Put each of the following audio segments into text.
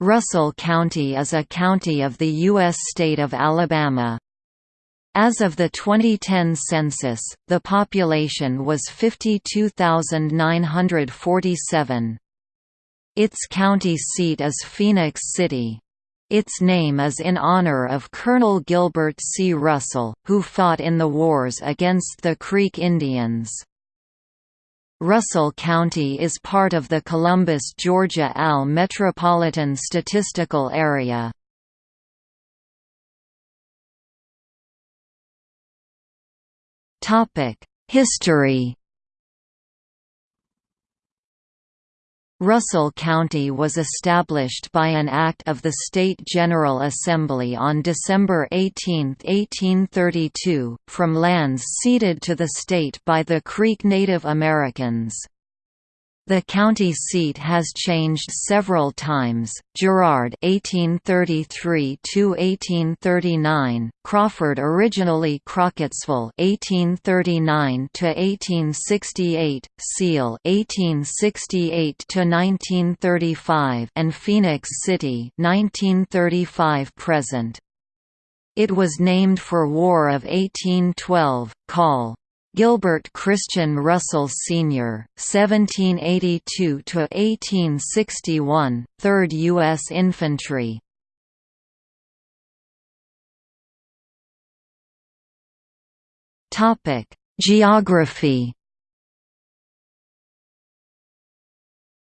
Russell County is a county of the U.S. state of Alabama. As of the 2010 census, the population was 52,947. Its county seat is Phenix City. Its name is in honor of Colonel Gilbert C. Russell, who fought in the wars against the Creek Indians. Russell County is part of the Columbus, Georgia-Al Metropolitan Statistical Area. History Russell County was established by an act of the State General Assembly on December 18, 1832, from lands ceded to the state by the Creek Native Americans. The county seat has changed several times. Girard (1833–1839), Crawford, originally Crockettsville (1839–1868), Seale (1868–1935), and Phenix City (1935–present). It was named for War of 1812. Call Gilbert Christian Russell Sr., 1782–1861, 3rd U.S. Infantry Geography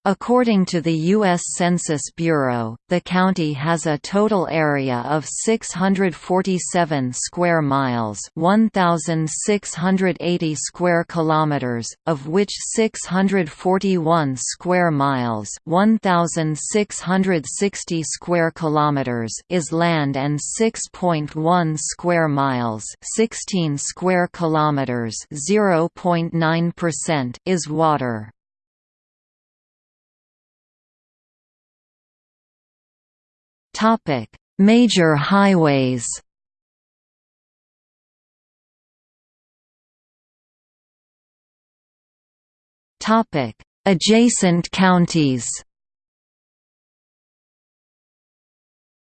According to the U.S. Census Bureau, the county has a total area of 647 square miles, 1680 square kilometers, of which 641 square miles, 1660 square kilometers is land and 6.1 square miles, 16 square kilometers, 0.9% is water. Topic: Major highways. Topic: Adjacent counties.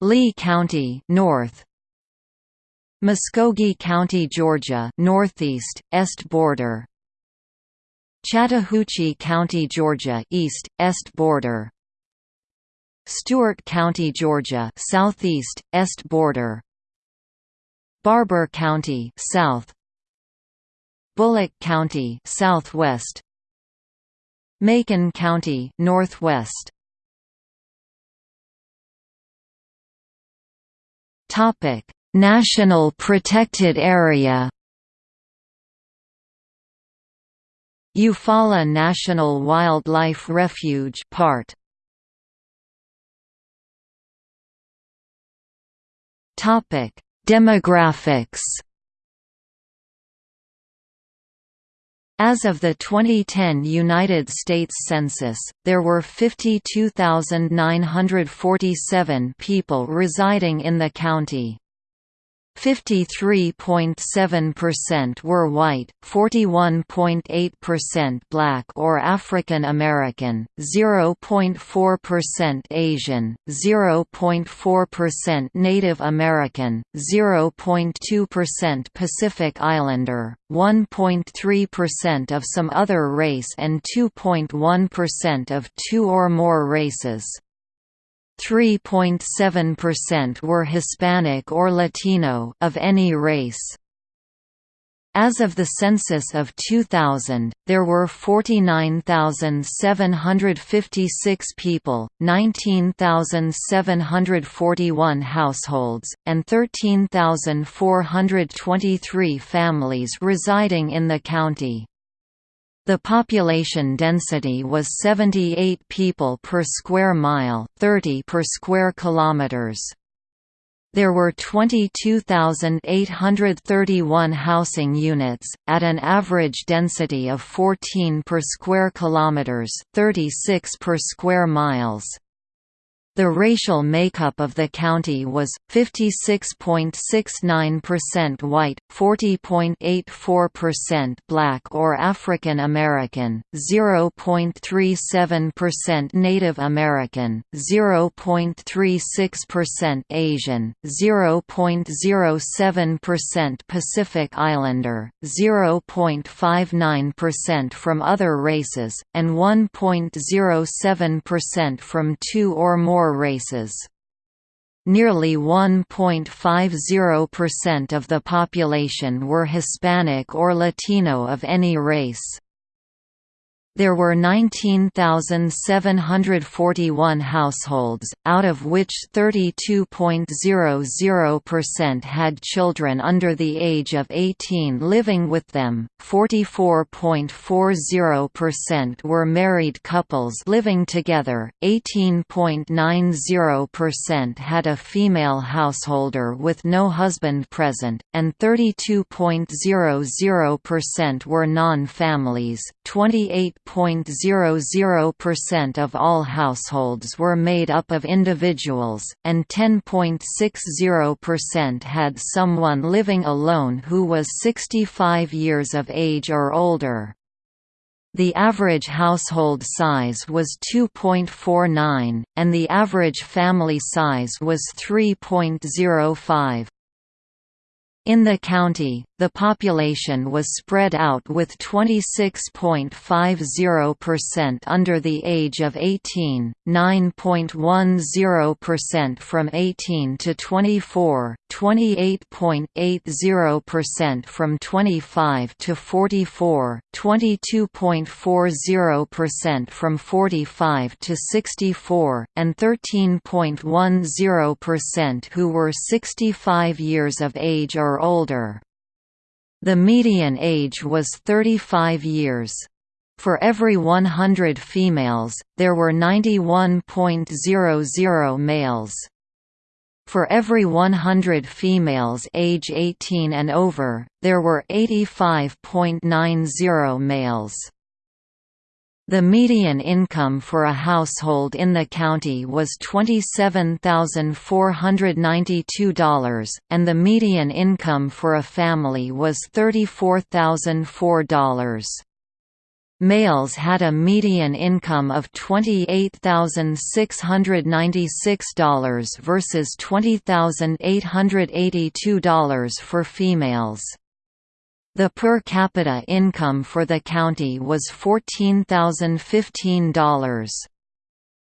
Lee County, north. Muscogee County, Georgia, northeast, est border. Chattahoochee County, Georgia, east, est border. Stewart County, Georgia, southeast, est border. Barbour County, south. Bullock County, southwest. Macon County, northwest. Topic: National Protected Area. Eufaula National Wildlife Refuge part Topic: Demographics. As of the 2010 United States Census, there were 52,947 people residing in the county. 53.7% were white, 41.8% black or African American, 0.4% Asian, 0.4% Native American, 0.2% Pacific Islander, 1.3% of some other race and 2.1% of two or more races. 3.7% were Hispanic or Latino of any race. As of the census of 2000, there were 49,756 people, 19,741 households, and 13,423 families residing in the county. The population density was 78 people per square mile, 30 per square kilometers. There were 22,831 housing units, at an average density of 14 per square kilometers, 36 per square miles. The racial makeup of the county was 56.69% white, 40.84% black or African American, 0.37% Native American, 0.36% Asian, 0.07% Pacific Islander, 0.59% from other races, and 1.07% from two or more races. Nearly 1.50% of the population were Hispanic or Latino of any race. There were 19,741 households, out of which 32.00% had children under the age of 18 living with them, 44.40% were married couples living together, 18.90% had a female householder with no husband present, and 32.00% were non-families, 28 0.00% of all households were made up of individuals, and 10.60% had someone living alone who was 65 years of age or older. The average household size was 2.49, and the average family size was 3.05. In the county, the population was spread out with 26.50% under the age of 18, 9.10% from 18 to 24, 28.80% from 25 to 44, 22.40% from 45 to 64, and 13.10% who were 65 years of age or older. The median age was 35 years. For every 100 females, there were 91.00 males. For every 100 females age 18 and over, there were 85.90 males. The median income for a household in the county was $27,492, and the median income for a family was $34,004. Males had a median income of $28,696 versus $20,882 for females. The per capita income for the county was $14,015.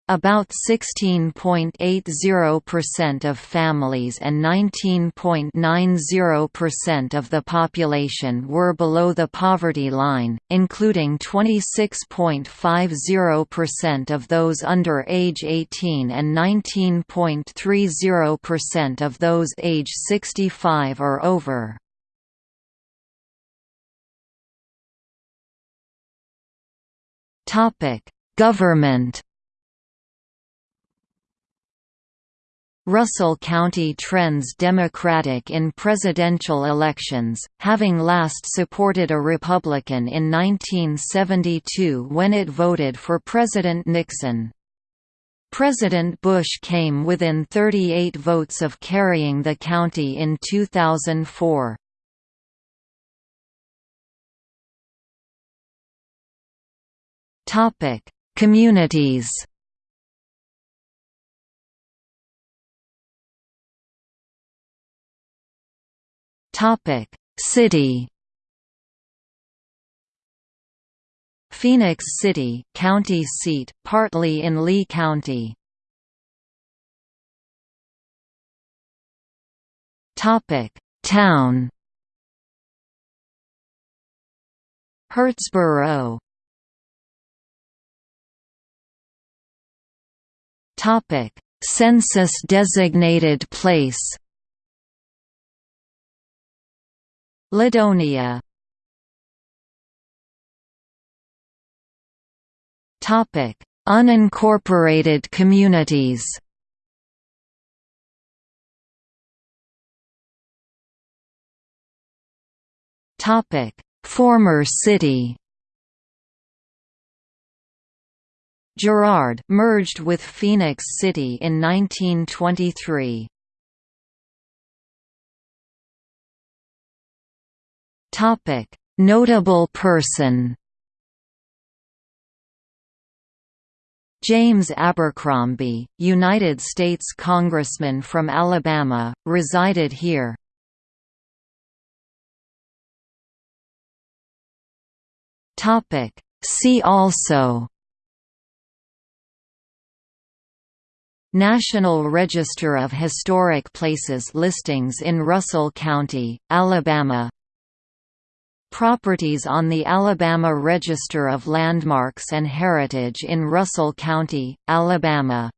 About 16.80% of families and 19.90% of the population were below the poverty line, including 26.50% of those under age 18 and 19.30% of those age 65 or over. Government. Russell County trends Democratic in presidential elections, having last supported a Republican in 1972 when it voted for President Nixon. President Bush came within 38 votes of carrying the county in 2004. Topic: Communities. Topic: City. Phenix City, county seat, partly in Lee County. Topic: Town. Hurtsboro Topic: Census designated place. Ladonia. Topic: Unincorporated communities. Topic: Former city. Girard merged with Phenix City in 1923. Topic: Notable person. James Abercrombie, United States Congressman from Alabama, resided here. Topic: See also National Register of Historic Places listings in Russell County, Alabama. Properties on the Alabama Register of Landmarks and Heritage in Russell County, Alabama